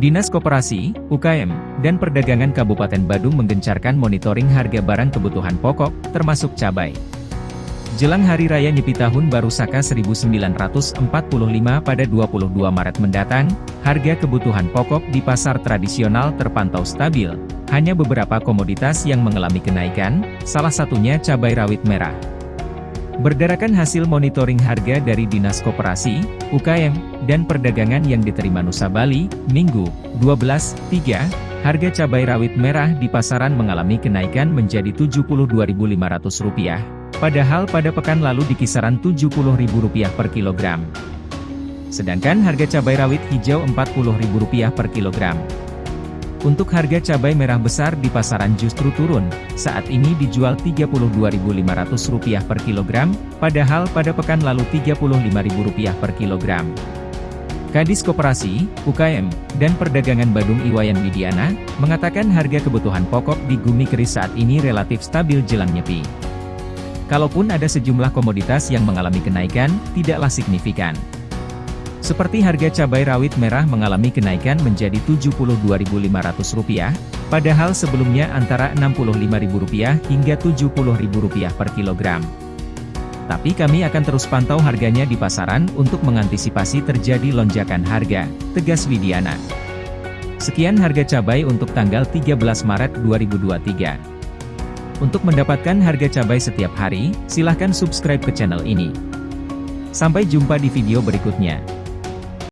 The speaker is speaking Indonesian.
Dinas Koperasi, UKM, dan Perdagangan Kabupaten Badung menggencarkan monitoring harga barang kebutuhan pokok, termasuk cabai. Jelang Hari Raya Nyepi Tahun Baru Saka 1945 pada 22 Maret mendatang, harga kebutuhan pokok di pasar tradisional terpantau stabil. Hanya beberapa komoditas yang mengalami kenaikan, salah satunya cabai rawit merah. Berdasarkan hasil monitoring harga dari Dinas Koperasi, UKM, dan Perdagangan yang diterima Nusa Bali, Minggu, 12.3, harga cabai rawit merah di pasaran mengalami kenaikan menjadi Rp72.500, padahal pada pekan lalu di kisaran Rp70.000 per kilogram. Sedangkan harga cabai rawit hijau Rp40.000 per kilogram. Untuk harga cabai merah besar di pasaran justru turun, saat ini dijual Rp32.500 per kilogram, padahal pada pekan lalu Rp35.000 per kilogram. Kadis Koperasi, UKM, dan Perdagangan Badung Iwayan Widiana, mengatakan harga kebutuhan pokok di Gumi Keris saat ini relatif stabil jelang nyepi. Kalaupun ada sejumlah komoditas yang mengalami kenaikan, tidaklah signifikan. Seperti harga cabai rawit merah mengalami kenaikan menjadi Rp72.500, padahal sebelumnya antara Rp65.000 hingga Rp70.000 per kilogram. Tapi kami akan terus pantau harganya di pasaran untuk mengantisipasi terjadi lonjakan harga, tegas Widiana. Sekian harga cabai untuk tanggal 13 Maret 2023. Untuk mendapatkan harga cabai setiap hari, silahkan subscribe ke channel ini. Sampai jumpa di video berikutnya.